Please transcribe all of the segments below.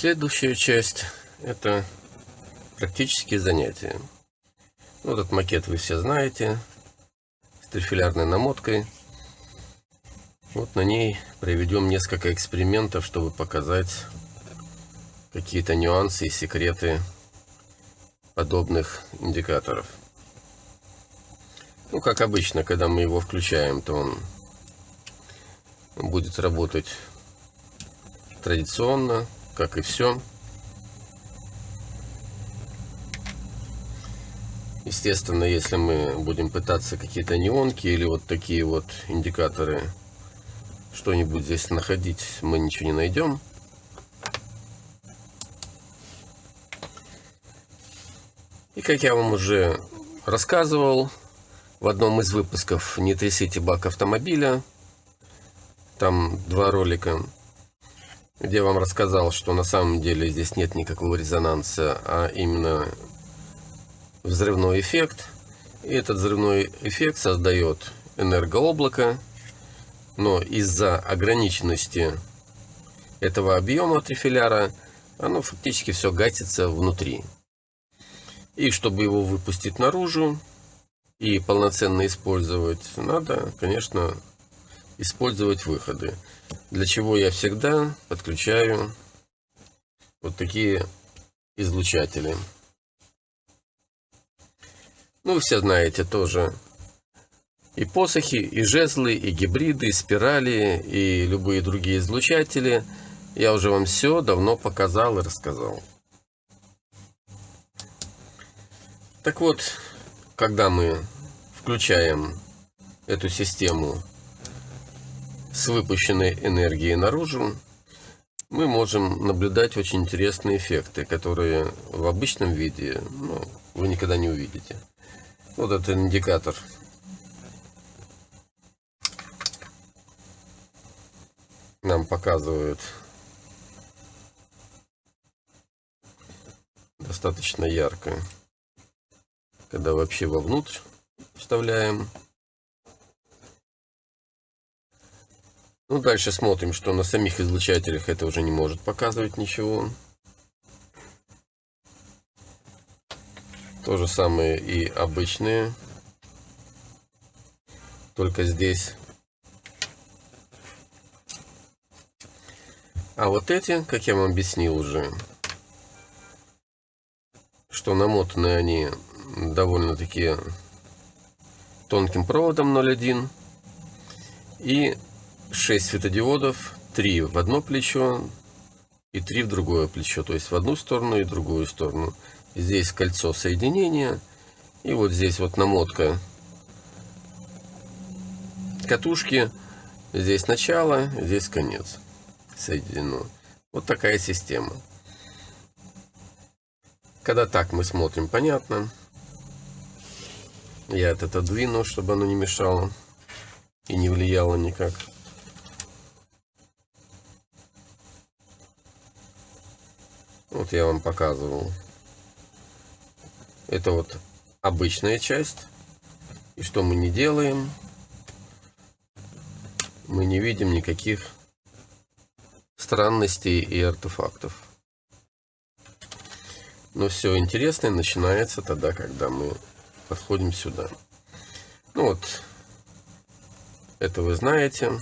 Следующая часть – это практические занятия. Ну, этот макет вы все знаете, с трифилярной намоткой. Вот на ней проведем несколько экспериментов, чтобы показать какие-то нюансы и секреты подобных индикаторов. Ну, как обычно, когда мы его включаем, то он будет работать традиционно, как и все. Естественно, если мы будем пытаться какие-то неонки или вот такие вот индикаторы что-нибудь здесь находить, мы ничего не найдем. И как я вам уже рассказывал в одном из выпусков «Не трясите бак автомобиля», там два ролика, где я вам рассказал, что на самом деле здесь нет никакого резонанса, а именно взрывной эффект. И этот взрывной эффект создает энергооблако, но из-за ограниченности этого объема трифиляра оно фактически все гасится внутри. И чтобы его выпустить наружу и полноценно использовать, надо, конечно, использовать выходы. Для чего я всегда подключаю вот такие излучатели. Ну, все знаете тоже и посохи, и жезлы, и гибриды, и спирали, и любые другие излучатели. Я уже вам все давно показал и рассказал. Так вот, когда мы включаем эту систему с выпущенной энергией наружу, мы можем наблюдать очень интересные эффекты, которые в обычном виде ну, вы никогда не увидите. Вот этот индикатор. Нам показывает достаточно ярко, когда вообще вовнутрь вставляем. Ну, дальше смотрим, что на самих излучателях это уже не может показывать ничего. То же самое и обычные. Только здесь. А вот эти, как я вам объяснил уже, что намотаны они довольно-таки тонким проводом 0,1 и 6 светодиодов, 3 в одно плечо и 3 в другое плечо, то есть в одну сторону и в другую сторону. Здесь кольцо соединения, и вот здесь вот намотка катушки, здесь начало, здесь конец соединено. Вот такая система. Когда так мы смотрим, понятно. Я это отодвину, чтобы оно не мешало и не влияло никак. Вот я вам показывал. Это вот обычная часть. И что мы не делаем? Мы не видим никаких странностей и артефактов. Но все интересное начинается тогда, когда мы подходим сюда. Ну вот, это вы знаете.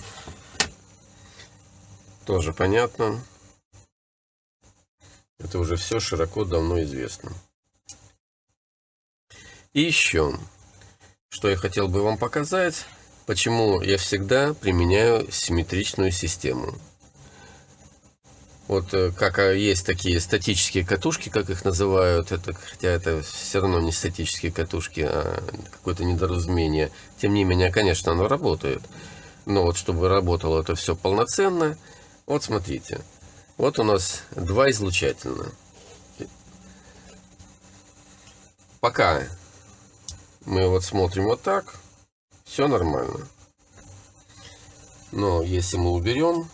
Тоже понятно. Это уже все широко давно известно. И еще, что я хотел бы вам показать, почему я всегда применяю симметричную систему. Вот э, как э, есть такие статические катушки, как их называют, это, хотя это все равно не статические катушки, а какое-то недоразумение. Тем не менее, конечно, оно работает. Но вот чтобы работало это все полноценно, вот смотрите. Вот у нас два излучательных. Пока мы вот смотрим вот так, все нормально. Но если мы уберем,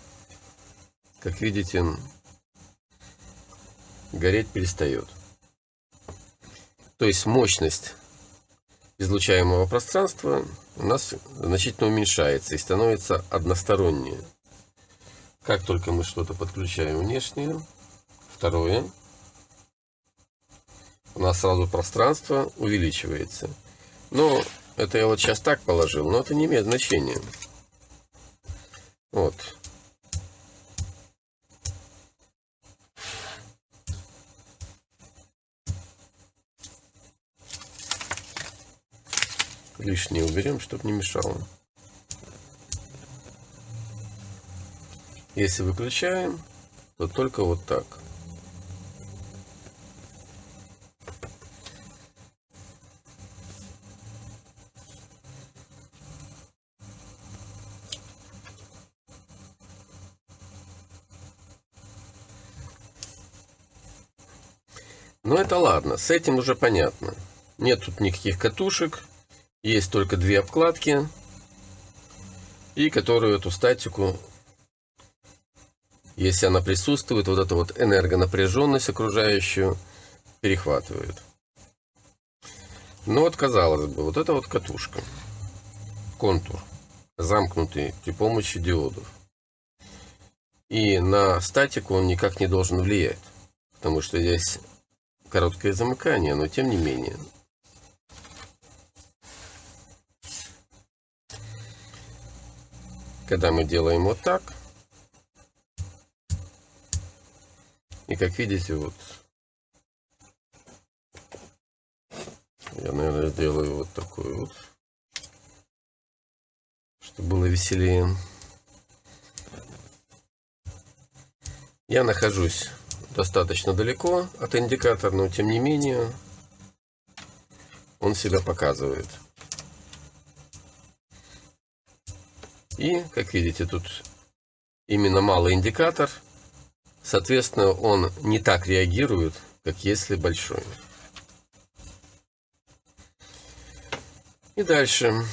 как видите, гореть перестает. То есть мощность излучаемого пространства у нас значительно уменьшается и становится одностороннее. Как только мы что-то подключаем внешнее, второе. У нас сразу пространство увеличивается. Но это я вот сейчас так положил, но это не имеет значения. Вот. Лишнее уберем, чтобы не мешало. Если выключаем, то только вот так. Но это ладно, с этим уже понятно. Нет тут никаких катушек, есть только две обкладки, и которую эту статику, если она присутствует, вот эту вот энергонапряженность окружающую перехватывает. Но вот казалось бы, вот эта вот катушка, контур, замкнутый при помощи диодов. И на статику он никак не должен влиять, потому что здесь короткое замыкание, но тем не менее. когда мы делаем вот так, и как видите, вот, я, наверное, сделаю вот такой вот, чтобы было веселее. Я нахожусь достаточно далеко от индикатора, но тем не менее он себя показывает. И, как видите, тут именно малый индикатор. Соответственно, он не так реагирует, как если большой. И дальше.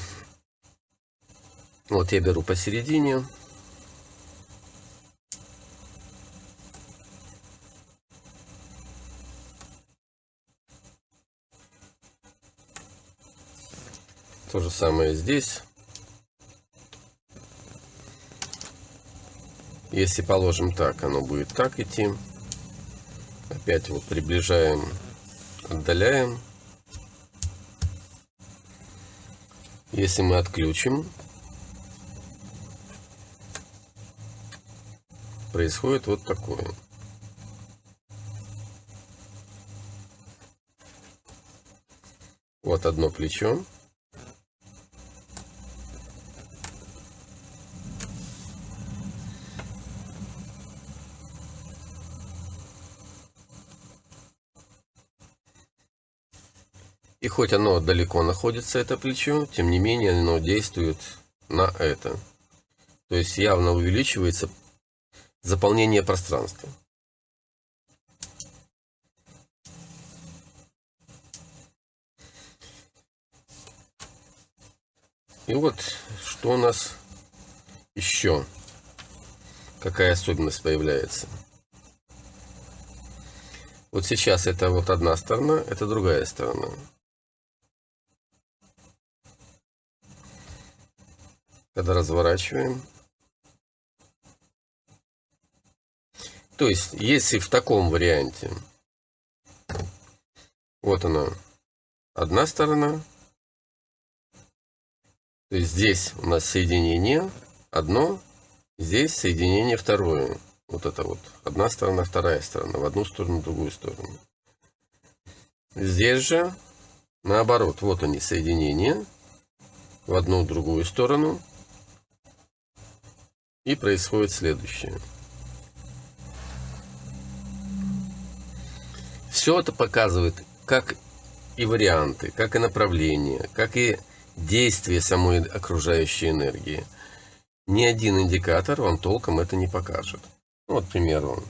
Вот я беру посередине. То же самое здесь. Если положим так, оно будет так идти. Опять вот приближаем, отдаляем. Если мы отключим, происходит вот такое. Вот одно плечо. Хоть оно далеко находится, это плечо, тем не менее оно действует на это. То есть явно увеличивается заполнение пространства. И вот что у нас еще, какая особенность появляется. Вот сейчас это вот одна сторона, это другая сторона. Когда разворачиваем. То есть, если в таком варианте, вот она, одна сторона, то есть здесь у нас соединение одно, здесь соединение второе. Вот это вот, одна сторона, вторая сторона, в одну сторону, в другую сторону. Здесь же наоборот, вот они соединения, в одну, в другую сторону, и происходит следующее. Все это показывает, как и варианты, как и направления, как и действие самой окружающей энергии. Ни один индикатор вам толком это не покажет. Вот, к примеру,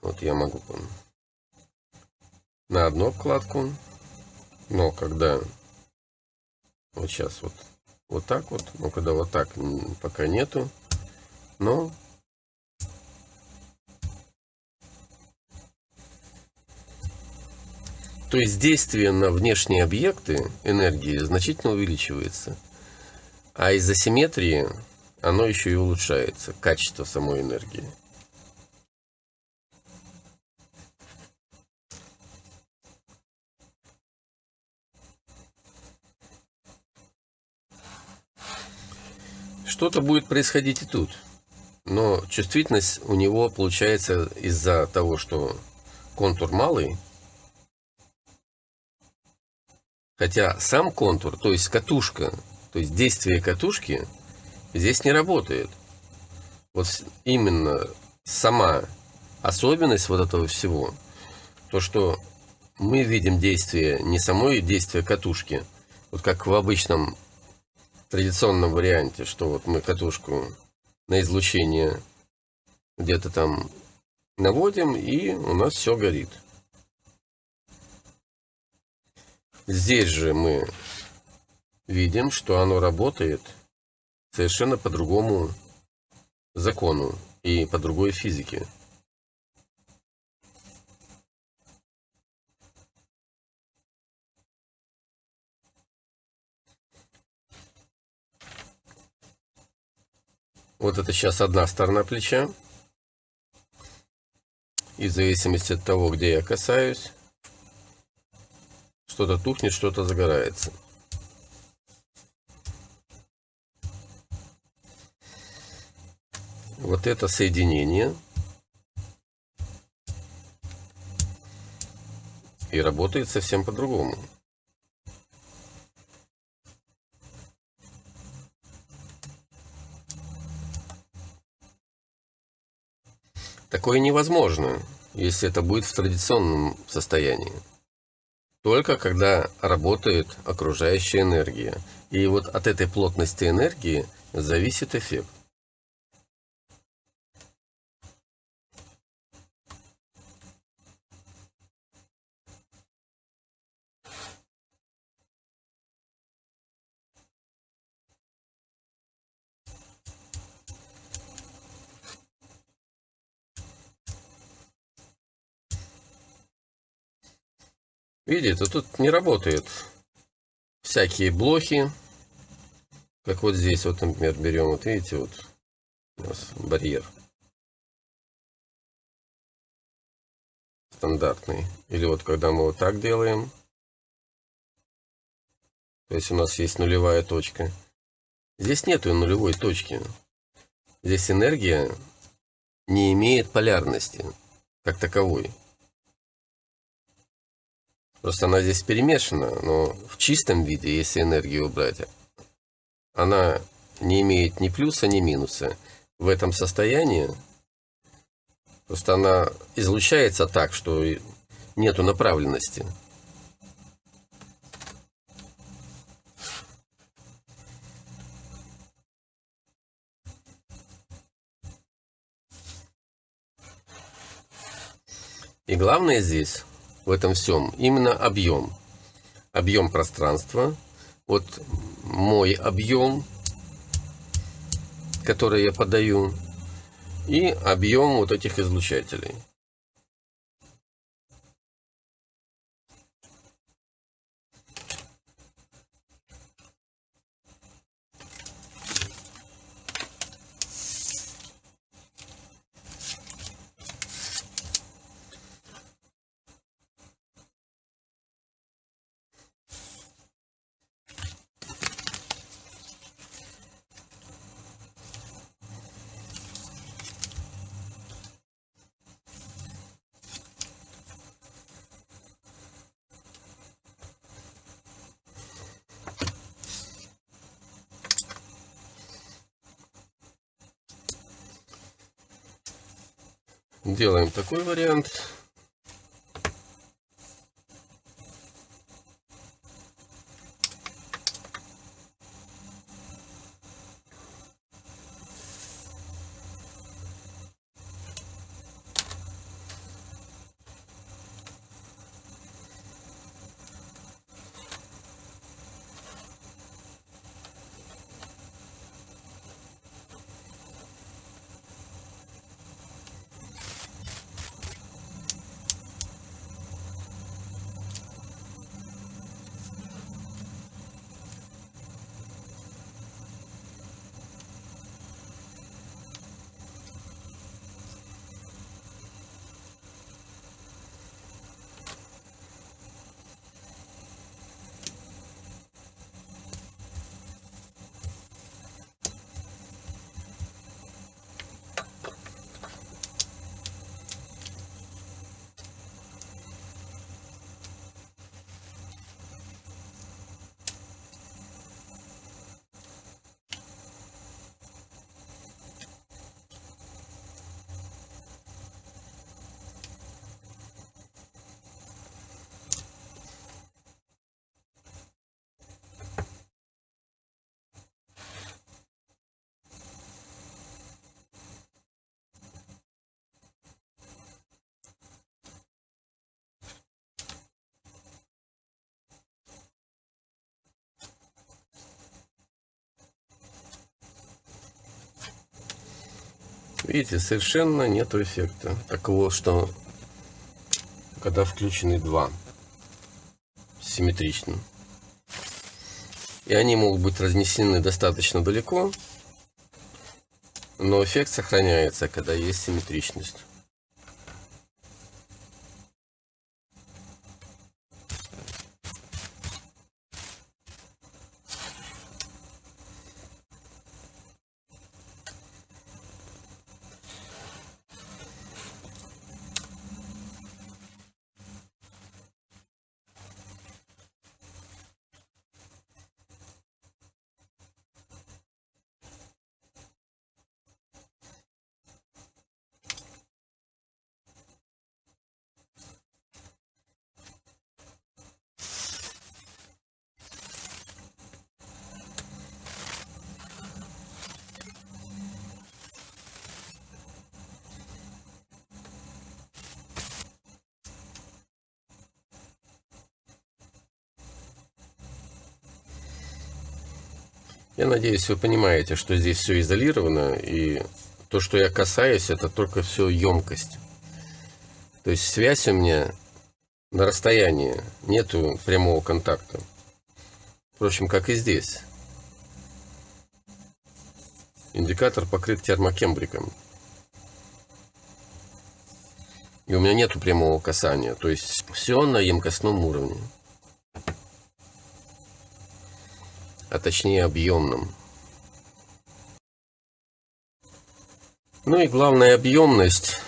вот я могу на одну обкладку, но когда вот сейчас вот вот так вот. Ну, когда вот так пока нету. Но То есть действие на внешние объекты энергии значительно увеличивается. А из-за симметрии оно еще и улучшается, качество самой энергии. Что-то будет происходить и тут. Но чувствительность у него получается из-за того, что контур малый. Хотя сам контур, то есть катушка, то есть действие катушки здесь не работает. Вот именно сама особенность вот этого всего, то, что мы видим действие не самой действие катушки, вот как в обычном традиционном варианте, что вот мы катушку на излучение где-то там наводим, и у нас все горит. Здесь же мы видим, что оно работает совершенно по другому закону и по другой физике. Вот это сейчас одна сторона плеча. И в зависимости от того, где я касаюсь, что-то тухнет, что-то загорается. Вот это соединение. И работает совсем по-другому. Такое невозможно, если это будет в традиционном состоянии. Только когда работает окружающая энергия. И вот от этой плотности энергии зависит эффект. Видите, тут не работают всякие блохи. Как вот здесь, вот, например, берем, вот видите, вот у нас барьер. Стандартный. Или вот когда мы вот так делаем. То есть у нас есть нулевая точка. Здесь нету нулевой точки. Здесь энергия не имеет полярности как таковой. Просто она здесь перемешана, но в чистом виде, если энергию убрать, она не имеет ни плюса, ни минуса. В этом состоянии просто она излучается так, что нету направленности. И главное здесь в этом всем именно объем. Объем пространства. Вот мой объем, который я подаю, и объем вот этих излучателей. Делаем такой вариант. Видите, совершенно нету эффекта. Такого, что когда включены два симметрично. И они могут быть разнесены достаточно далеко, но эффект сохраняется, когда есть симметричность. Я надеюсь, вы понимаете, что здесь все изолировано, и то, что я касаюсь, это только все емкость. То есть связь у меня на расстоянии, нету прямого контакта. Впрочем, как и здесь. Индикатор покрыт термокембриком. И у меня нету прямого касания. То есть все на емкостном уровне. А точнее объемным. Ну и главная объемность,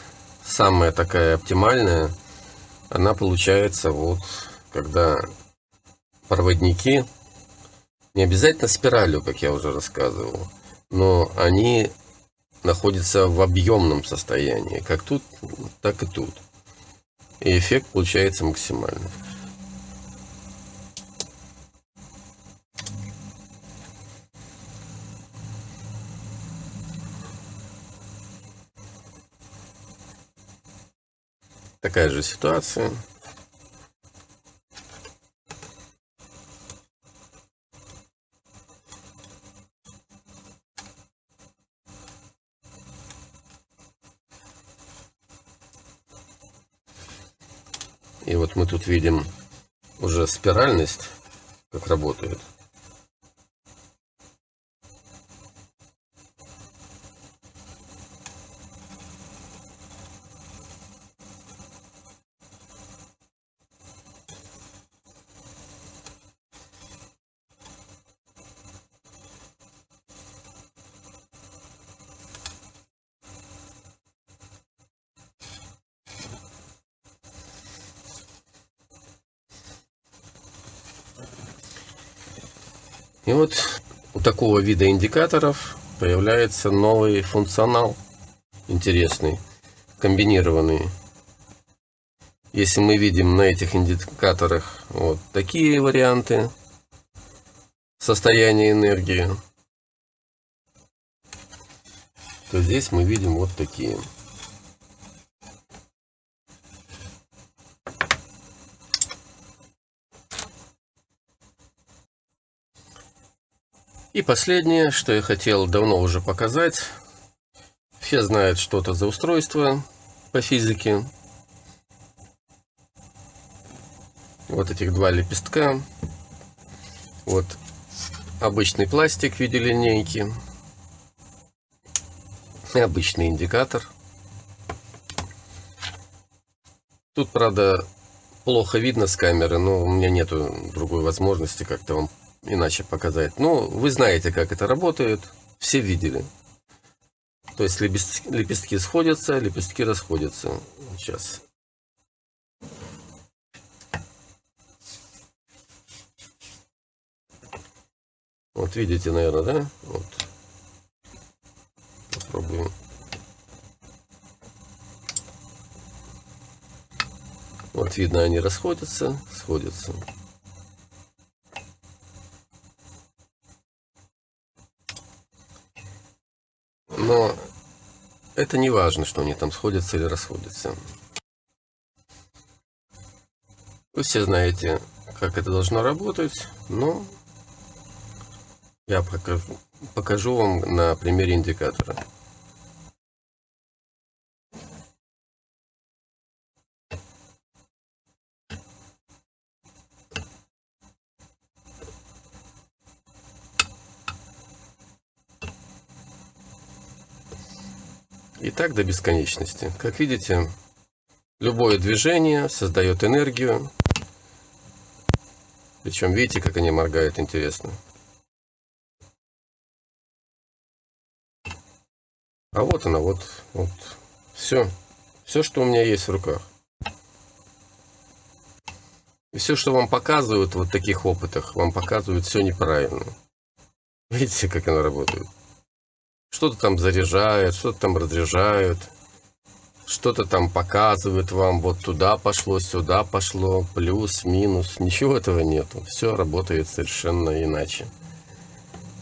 самая такая оптимальная, она получается вот, когда проводники, не обязательно спиралью, как я уже рассказывал, но они находятся в объемном состоянии, как тут, так и тут. И эффект получается максимальный. Такая же ситуация. И вот мы тут видим уже спиральность, как работает. И вот у такого вида индикаторов появляется новый функционал интересный, комбинированный. Если мы видим на этих индикаторах вот такие варианты состояния энергии, то здесь мы видим вот такие. И последнее, что я хотел давно уже показать. Все знают, что это за устройство по физике. Вот этих два лепестка. Вот обычный пластик в виде линейки. И обычный индикатор. Тут, правда, плохо видно с камеры, но у меня нету другой возможности как-то вам иначе показать. Но вы знаете, как это работает. Все видели. То есть лепестки сходятся, лепестки расходятся. Сейчас. Вот видите, наверное, да? Вот. Попробуем. Вот видно, они расходятся, сходятся. Но это не важно, что они там сходятся или расходятся. Вы все знаете, как это должно работать, но я покажу, покажу вам на примере индикатора. Так до бесконечности. Как видите, любое движение создает энергию. Причем видите, как они моргают интересно. А вот она, вот, вот. Все. Все, что у меня есть в руках. И все, что вам показывают в вот таких опытах, вам показывают все неправильно. Видите, как она работает? Что-то там заряжает, что-то там разряжают, что-то там показывает вам, вот туда пошло, сюда пошло, плюс, минус. Ничего этого нету. Все работает совершенно иначе.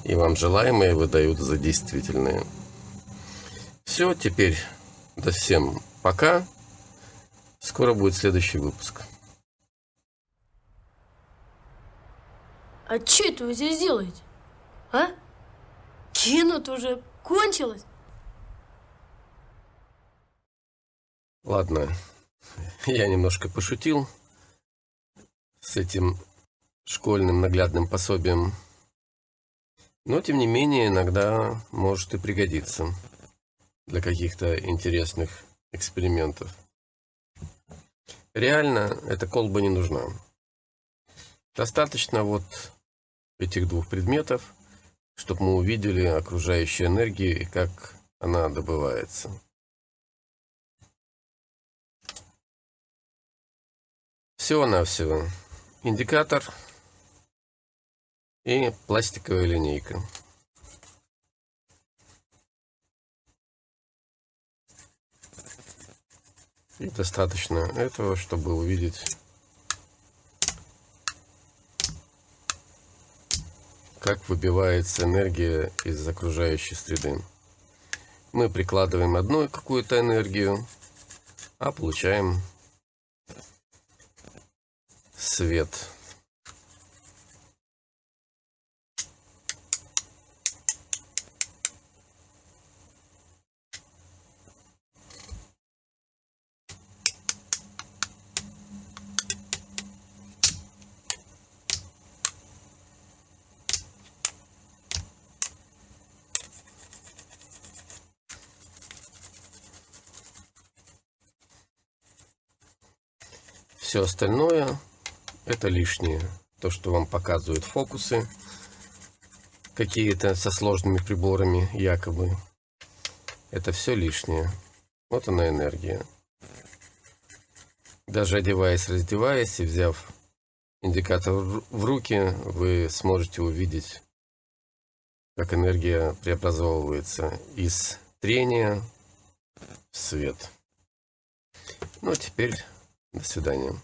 И вам желаемое выдают за действительное. Все, теперь до всем пока. Скоро будет следующий выпуск. А что это вы здесь делаете? А? Кино-то уже кончилось? Ладно, я немножко пошутил с этим школьным наглядным пособием. Но, тем не менее, иногда может и пригодиться для каких-то интересных экспериментов. Реально, эта колба не нужна. Достаточно вот этих двух предметов, чтобы мы увидели окружающую энергию и как она добывается. Всего-навсего индикатор и пластиковая линейка. И достаточно этого, чтобы увидеть как выбивается энергия из окружающей среды. Мы прикладываем одну какую-то энергию, а получаем свет. Все остальное это лишнее. То, что вам показывают фокусы какие-то со сложными приборами якобы. Это все лишнее. Вот она энергия. Даже одеваясь, раздеваясь и взяв индикатор в руки, вы сможете увидеть, как энергия преобразовывается из трения в свет. Ну, а теперь до свидания.